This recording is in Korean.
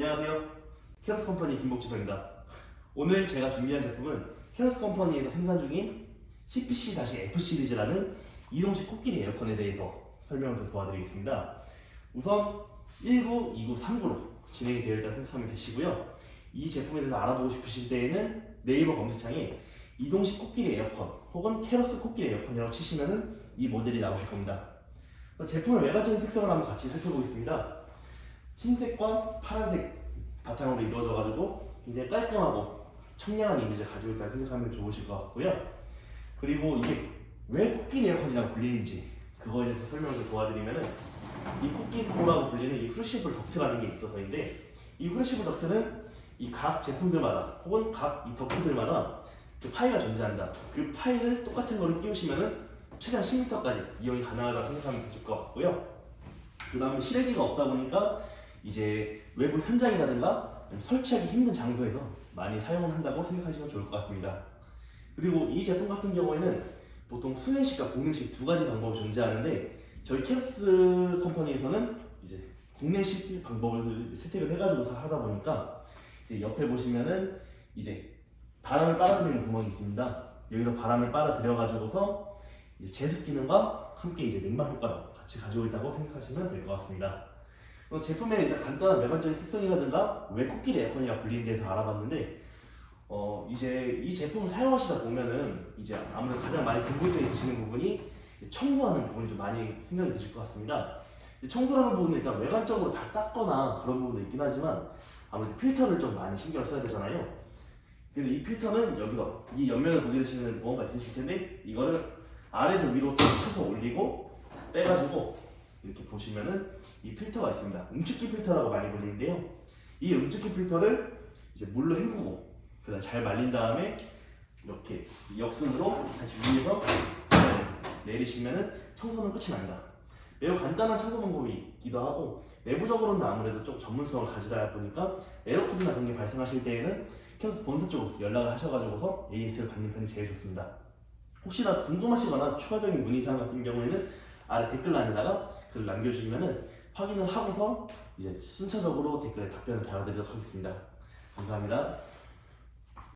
안녕하세요. 캐러스 컴퍼니 김복지도입니다. 오늘 제가 준비한 제품은 캐러스 컴퍼니에서 생산 중인 CPC-F 시리즈라는 이동식 코끼리 에어컨에 대해서 설명을 좀 도와드리겠습니다. 우선 19, 29, 3구로 진행이 되어 있다고 생각하면 되시고요. 이 제품에 대해서 알아보고 싶으실 때에는 네이버 검색창에 이동식 코끼리 에어컨 혹은 캐러스 코끼리 에어컨이라고 치시면은 이 모델이 나오실 겁니다. 제품의 외관적인 특성을 한번 같이 살펴보겠습니다. 흰색과 파란색 바탕으로 이루어져 가지고 굉장히 깔끔하고 청량한 이미지를 가지고 있다고 생각하면 좋으실 것 같고요. 그리고 이게 왜 코끼리 에어컨이라고 불리는지 그거에 대해서 설명을 좀 도와드리면은 이 코끼리코라고 불리는 이 flexible 덕트라는 게 있어서인데 이 flexible 덕트는 이 각 제품들마다 혹은 각 이 덕트들마다 그 파이가 존재한다. 그 파이를 똑같은 거를 끼우시면은 최장 10m까지 이용이 가능하다고 생각하면 되실 것 같고요. 그 다음에 실외기가 없다 보니까 이제 외부 현장이라든가 설치하기 힘든 장소에서 많이 사용을 한다고 생각하시면 좋을 것 같습니다. 그리고 이 제품 같은 경우에는 보통 수냉식과 공냉식 두 가지 방법이 존재하는데 저희 캐스 컴퍼니에서는 이제 공냉식 방법을 채택을 해가지고서 하다 보니까 이제 옆에 보시면은 이제 바람을 빨아들이는 구멍이 있습니다. 여기서 바람을 빨아들여가지고서 제습 기능과 함께 이제 냉방 효과도 같이 가지고 있다고 생각하시면 될 것 같습니다. 어, 제품의 간단한 외관적인 특성이라든가 왜 코끼리 에어컨이라 불리는 데서 알아봤는데 어 이제 이 제품을 사용하시다 보면은 이제 아무래도 가장 많이 궁금해 드시는 부분이 청소하는 부분이 좀 많이 생각이 드실 것 같습니다. 청소하는 부분은 일단 외관적으로 다 닦거나 그런 부분도 있긴 하지만 아무래도 필터를 좀 많이 신경을 써야 되잖아요. 근데 이 필터는 여기서 이 옆면을 보게 되시면 무언가 있으실 텐데 이거를 아래에서 위로 탁 쳐서 올리고 빼가지고 이렇게 보시면은 이 필터가 있습니다. 응축기 필터라고 많이 불리는데요. 이 응축기 필터를 이제 물로 헹구고 그다음 잘 말린 다음에 이렇게 역순으로 다시 위에서 내리시면은 청소는 끝이 납니다. 매우 간단한 청소 방법이기도 하고 내부적으로는 아무래도 좀 전문성을 가지다 보니까 에러코드나 그런 게 발생하실 때에는 캐스 본사 쪽으로 연락을 하셔가지고서 AS를 받는 편이 제일 좋습니다. 혹시나 궁금하시거나 추가적인 문의사항 같은 경우에는 아래 댓글란에다가 글 남겨주시면은 확인을 하고서 이제 순차적으로 댓글에 답변을 달아드리도록 하겠습니다. 감사합니다.